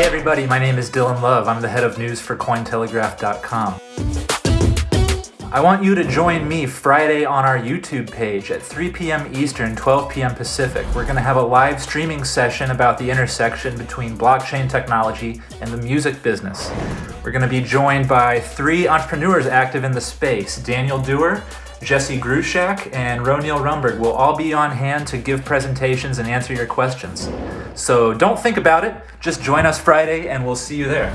everybody, my name is Dylan Love. I'm the head of news for Cointelegraph.com. I want you to join me Friday on our YouTube page at 3 p.m. Eastern, 12 p.m. Pacific. We're going to have a live streaming session about the intersection between blockchain technology and the music business. We're going to be joined by three entrepreneurs active in the space Daniel Dewar, Jesse Grushack, and Ronil Rumberg will all be on hand to give presentations and answer your questions. So don't think about it, just join us Friday and we'll see you there.